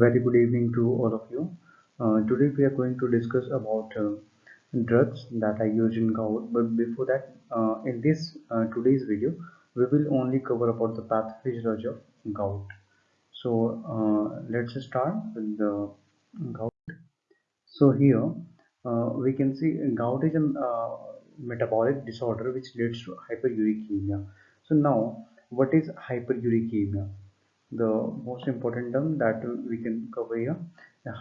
very good evening to all of you. Uh, today we are going to discuss about uh, drugs that are used in gout. But before that, uh, in this uh, today's video, we will only cover about the pathophysiology of gout. So uh, let's start with the gout. So here uh, we can see gout is a metabolic disorder which leads to hyperuricemia. So now, what is hyperuricemia? The most important term that we can cover here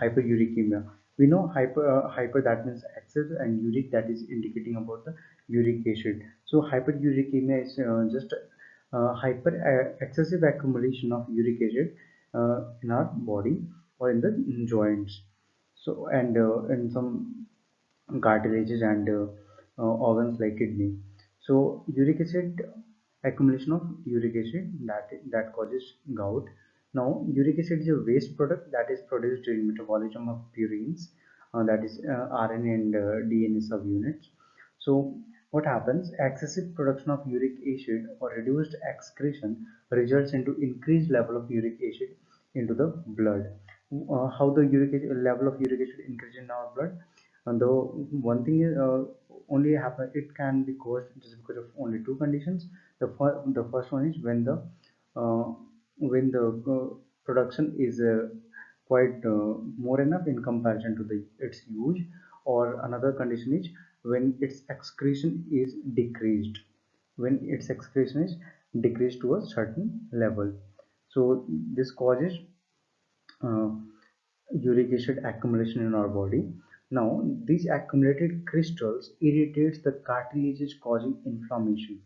hyperuricemia. We know hyper uh, hyper that means excess and uric that is indicating about the uric acid. So hyperuricemia is uh, just uh, hyper uh, excessive accumulation of uric acid uh, in our body or in the joints. So and uh, in some cartilages and organs like kidney. So uric acid accumulation of uric acid that that causes gout. Now uric acid is a waste product that is produced during metabolism of purines uh, that is uh, rna and uh, dna subunits. So what happens? Excessive production of uric acid or reduced excretion results into increased level of uric acid into the blood. Uh, how the uric acid, level of uric acid increases in our blood? And the one thing is uh, only happen it can be caused just because of only two conditions the, fir the first one is when the uh, when the uh, production is uh, quite uh, more enough in comparison to the its use. Or another condition is when its excretion is decreased. When its excretion is decreased to a certain level. So this causes uh, uric acid accumulation in our body. Now, these accumulated crystals irritates the cartilages causing inflammation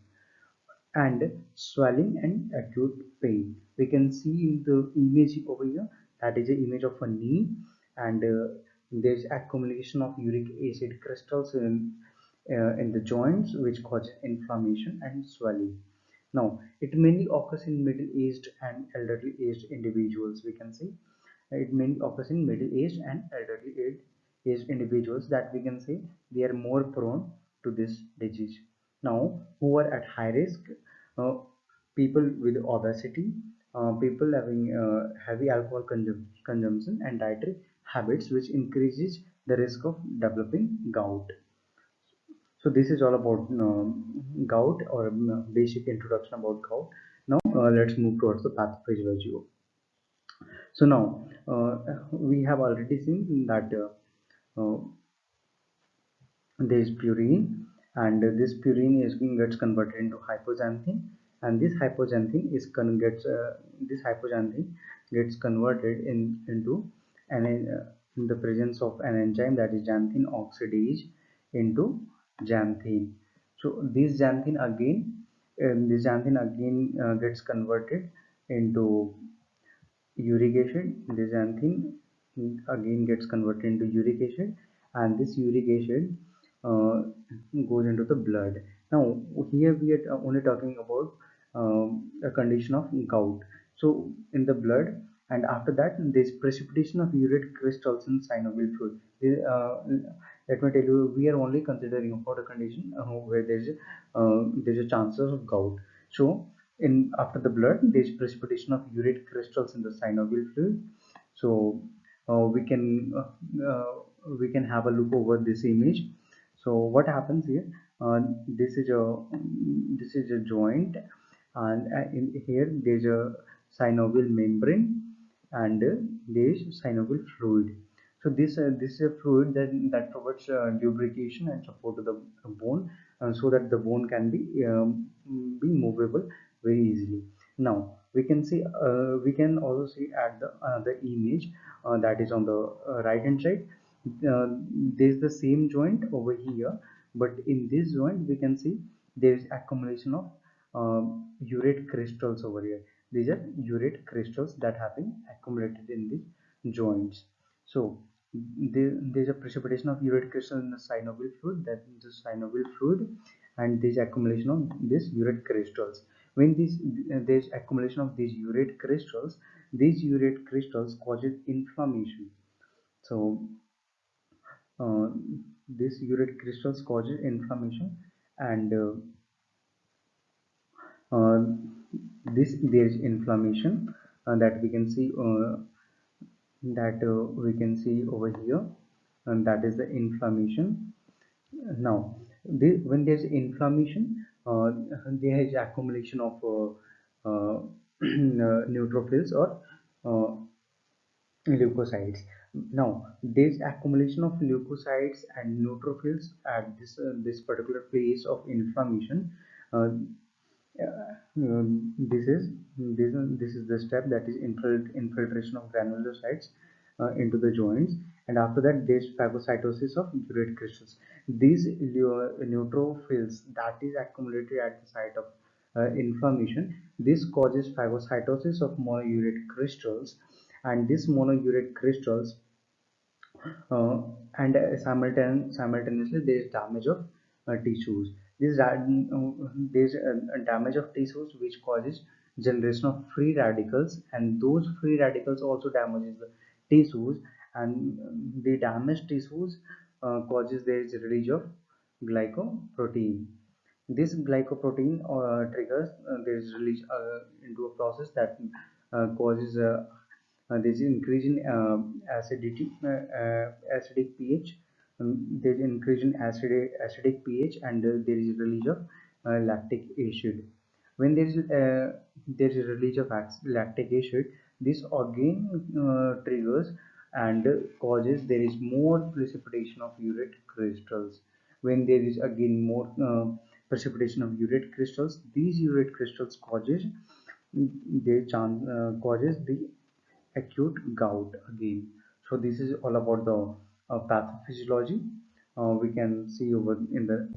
and swelling and acute pain. We can see in the image over here that is the image of a knee and uh, there's accumulation of uric acid crystals in, uh, in the joints which causes inflammation and swelling. Now, it mainly occurs in middle-aged and elderly-aged individuals. We can see it mainly occurs in middle-aged and elderly-aged individuals that we can say they are more prone to this disease now who are at high risk? Uh, people with obesity uh, people having uh, heavy alcohol consum consumption and dietary habits which increases the risk of developing gout. So this is all about um, gout or um, basic introduction about gout. Now uh, let's move towards the pathophysiology so now uh, we have already seen that uh, uh, there is purine and this purine is gets converted into hypoxanthine. And this hypoxanthine is con gets uh, this hypoxanthine gets converted in into an uh, in the presence of an enzyme that is xanthine oxidase into xanthine. So this xanthine again um, this xanthine again uh, gets converted into uric acid. This xanthine again gets converted into uric acid. And this uric acid goes into the blood. Now here we are only talking about um, a condition of gout. So in the blood and after that this precipitation of urate crystals in synovial fluid. Uh, let me tell you we are only considering about a condition uh, where there's uh, there's a chances of gout. So in after the blood there's precipitation of urate crystals in the synovial fluid. So uh, we can uh, uh, we can have a look over this image so what happens here? This is a this is a joint and in here there's a synovial membrane and there is synovial fluid. So this uh, this is a fluid that that provides uh, lubrication and support to the bone uh, so that the bone can be um, be movable very easily. Now we can see we can also see at the the image uh, that is on the uh, right hand side uh, there is the same joint over here but in this joint we can see there is accumulation of um, urate crystals over here. These are urate crystals that have been accumulated in these joints. So there, there's a precipitation of urate crystal in the synovial fluid that is the synovial fluid and this accumulation of these urate crystals. When this uh, there's accumulation of these urate crystals these urate crystals causes inflammation. So uh, this urate crystals causes inflammation and uh, uh, this there is inflammation uh, that we can see uh, that we can see over here and that is the inflammation. Now when there's inflammation there is accumulation of neutrophils or leukocytes now this accumulation of leukocytes and neutrophils at this uh, this particular place of inflammation uh, um, this is this, this is the step that is infiltration of granulocytes uh, into the joints. And after that there's phagocytosis of urate crystals. These neutrophils that is accumulated at the site of uh, inflammation this causes phagocytosis of monourate crystals. And these monourate crystals uh, and uh, simultaneously there is damage of uh, tissues. This uh, there's a damage of tissues which causes generation of free radicals and those free radicals also damages the tissues and the damaged tissues uh, causes there is release of glycoprotein. This glycoprotein uh, triggers uh, there is release uh, into a process that uh, causes uh, there is increase in acidity acidic pH. Um, there is increase in acidic, acidic pH and there is release of uh, lactic acid. When there is uh, there is release of lactic acid this again uh, triggers and causes there is more precipitation of urate crystals. When there is again more uh, precipitation of urate crystals these urate crystals causes mm, they uh, causes the acute gout again. So this is all about the uh, pathophysiology uh, we can see over in the